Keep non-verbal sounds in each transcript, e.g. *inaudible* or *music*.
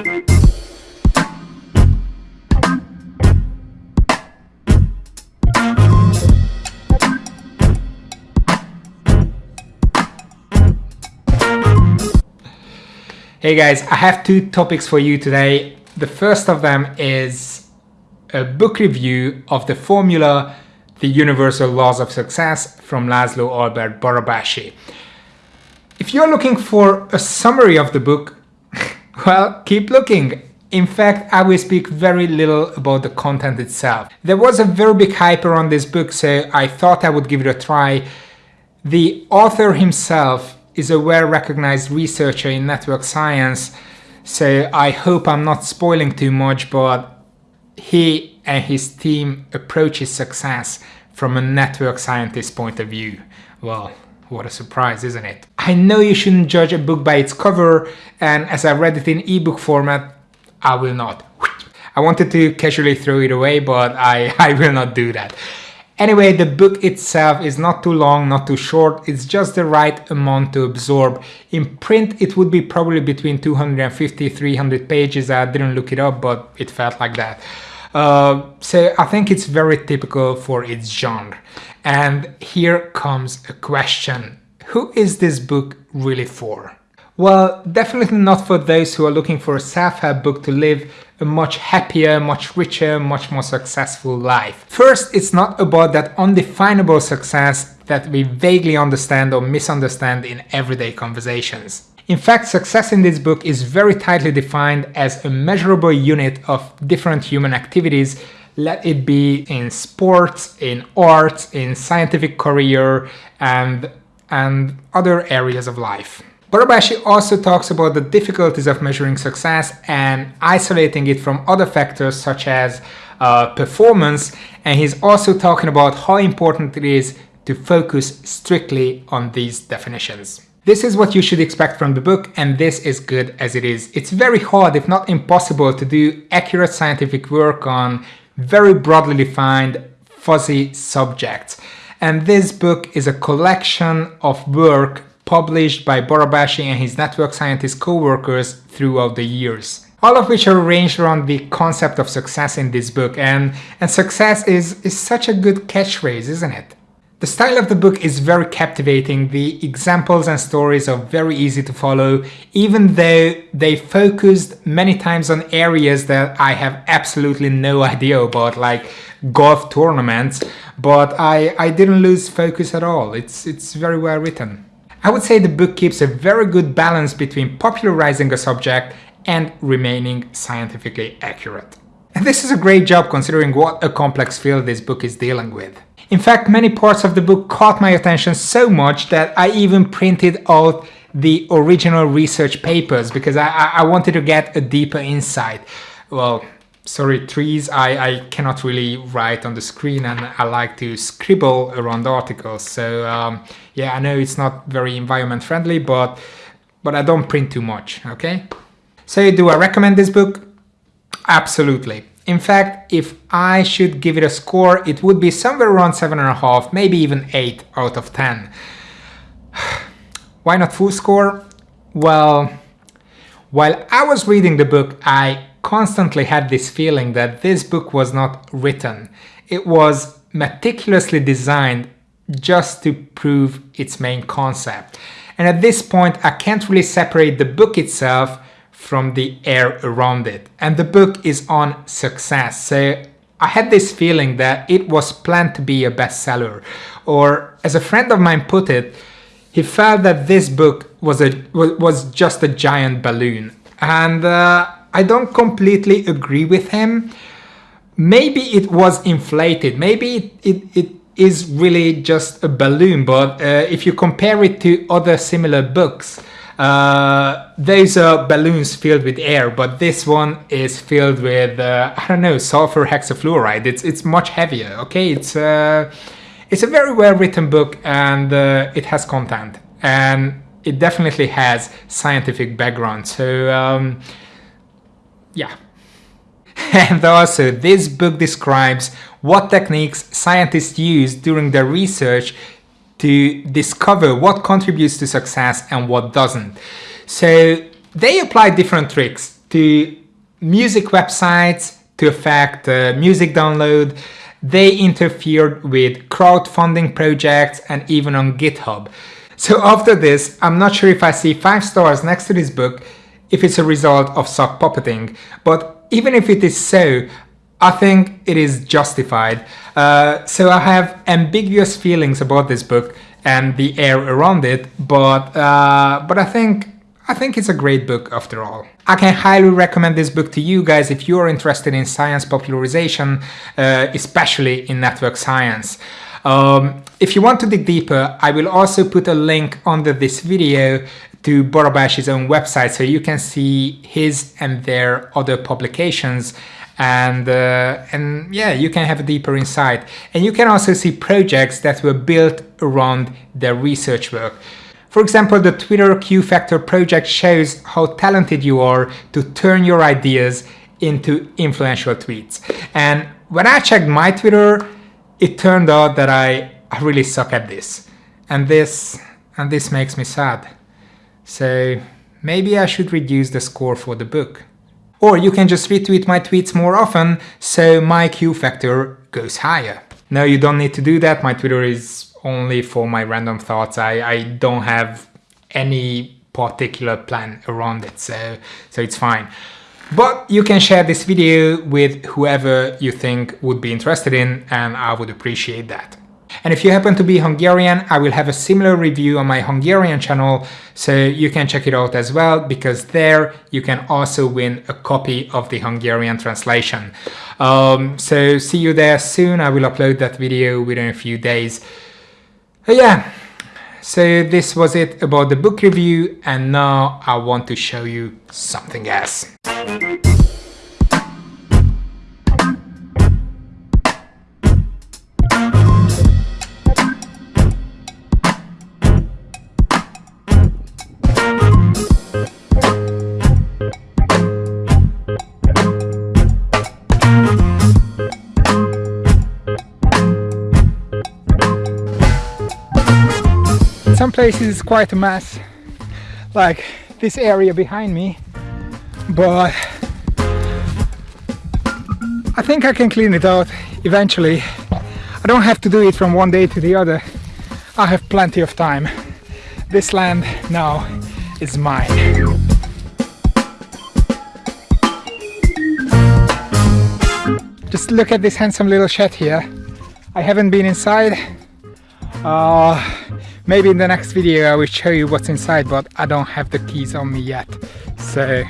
Hey guys, I have two topics for you today. The first of them is a book review of the formula The Universal Laws of Success from Laszlo Albert Barabási. If you're looking for a summary of the book, well, keep looking. In fact, I will speak very little about the content itself. There was a very big hype around this book, so I thought I would give it a try. The author himself is a well-recognized researcher in network science, so I hope I'm not spoiling too much, but he and his team approaches success from a network scientist point of view. Well, what a surprise, isn't it? I know you shouldn't judge a book by its cover, and as I read it in ebook format, I will not. I wanted to casually throw it away, but I, *laughs* I will not do that. Anyway, the book itself is not too long, not too short, it's just the right amount to absorb. In print it would be probably between 250 300 pages, I didn't look it up but it felt like that. Uh, so I think it's very typical for its genre. And here comes a question. Who is this book really for? Well, definitely not for those who are looking for a self-help book to live a much happier, much richer, much more successful life. First, it's not about that undefinable success that we vaguely understand or misunderstand in everyday conversations. In fact, success in this book is very tightly defined as a measurable unit of different human activities let it be in sports, in arts, in scientific career, and, and other areas of life. Barabási also talks about the difficulties of measuring success and isolating it from other factors such as uh, performance and he's also talking about how important it is to focus strictly on these definitions. This is what you should expect from the book and this is good as it is. It's very hard if not impossible to do accurate scientific work on very broadly defined fuzzy subjects and this book is a collection of work published by Barabási and his network scientist co-workers throughout the years. All of which are arranged around the concept of success in this book and, and success is, is such a good catchphrase, isn't it? The style of the book is very captivating, the examples and stories are very easy to follow, even though they focused many times on areas that I have absolutely no *laughs* idea about, like golf tournaments, but I, I didn't lose focus at all, it's, it's very well written. I would say the book keeps a very good balance between popularizing a subject and remaining scientifically accurate. And this is a great job considering what a complex field this book is dealing with. In fact, many parts of the book caught my attention so much that I even printed out the original research papers because I, I wanted to get a deeper insight. Well, sorry trees I, I cannot really write on the screen and I like to scribble around articles. So um, yeah I know it's not very environment friendly but but I don't print too much okay? So do I recommend this book? Absolutely in fact if I should give it a score it would be somewhere around seven and a half maybe even eight out of ten *sighs* why not full score well while I was reading the book I constantly had this feeling that this book was not written. It was meticulously designed just to prove its main concept. And at this point, I can't really separate the book itself from the air around it. And the book is on success. So I had this feeling that it was planned to be a bestseller. Or as a friend of mine put it, he felt that this book was a was just a giant balloon. And uh, I don't completely agree with him. Maybe it was inflated, maybe it, it, it is really just a balloon, but uh, if you compare it to other similar books, uh, those are balloons filled with air, but this one is filled with, uh, I don't know, sulfur hexafluoride. It's, it's much heavier, okay? It's, uh, it's a very well written book and uh, it has content and it definitely has scientific background. So um, yeah. *laughs* And also, this book describes what techniques scientists use during their research to discover what contributes to success and what doesn't. So they apply different tricks to music websites to affect uh, music download. They interfered with crowdfunding projects and even on GitHub. So after this, I'm not sure if I see five stars next to this book if it's a result of sock puppeting, but even if it is so, I think it is justified. Uh, so I have ambiguous feelings about this book and the air around it, but uh, but I think I think it's a great book after all. I can highly recommend this book to you guys if you are interested in science popularization, uh, especially in network science. Um, if you want to dig deeper, I will also put a link under this video to Barabási's own website so you can see his and their other publications. And uh, and yeah you can have a deeper insight. And you can also see projects that were built around their research work. For example the twitter q factor project shows how talented you are to turn your ideas into influential tweets. And when i checked my twitter it turned out that i, I really suck at this. And this and this makes me sad so maybe i should reduce the score for the book or you can just retweet my tweets more often, so my Q factor goes higher. No, you don't need to do that. My Twitter is only for my random thoughts. I, I don't have any particular plan around it, so, so it's fine. But you can share this video with whoever you think would be interested in, and I would appreciate that. And if you happen to be Hungarian, I will have a similar review on my Hungarian channel, so you can check it out as well, because there you can also win a copy of the Hungarian translation. Um, so see you there soon, I will upload that video within a few days. But yeah, so this was it about the book review, and now I want to show you something else. Some places it's quite a mess like this area behind me but I think I can clean it out eventually. I don't have to do it from one day to the other. I have plenty of time. This land now is mine. Just look at this handsome little shed here. I haven't been inside. Uh, Maybe in the next video I will show you what's inside, but I don't have the keys on me yet. So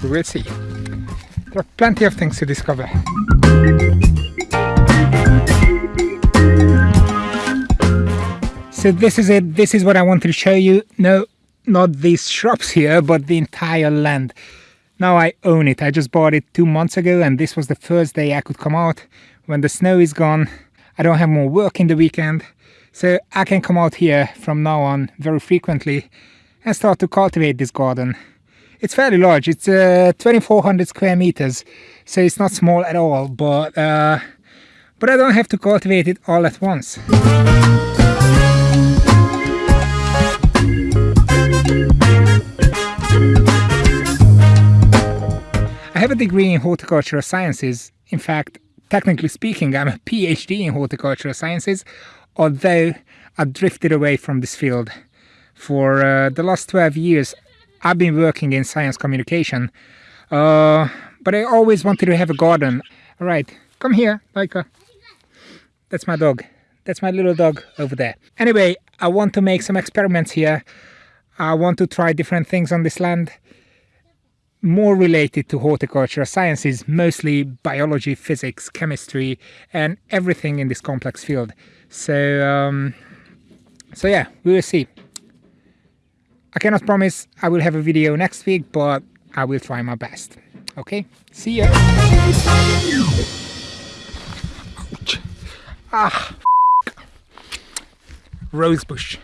we will see. There are plenty of things to discover. So this is it. This is what I wanted to show you. No, not these shrubs here, but the entire land. Now I own it. I just bought it two months ago and this was the first day I could come out. When the snow is gone, I don't have more work in the weekend. So I can come out here from now on very frequently and start to cultivate this garden. It's fairly large, it's uh, 2400 square meters, so it's not small at all, but, uh, but I don't have to cultivate it all at once. I have a degree in horticultural sciences. In fact, technically speaking, I'm a PhD in horticultural sciences, although I drifted away from this field. For uh, the last 12 years I've been working in science communication, uh, but I always wanted to have a garden. Alright, come here, Laika. That's my dog. That's my little dog over there. Anyway, I want to make some experiments here. I want to try different things on this land more related to horticulture sciences, mostly biology, physics, chemistry, and everything in this complex field. So, um, so yeah, we will see. I cannot promise I will have a video next week, but I will try my best. Okay, see ya. Ouch. Ah, rosebush.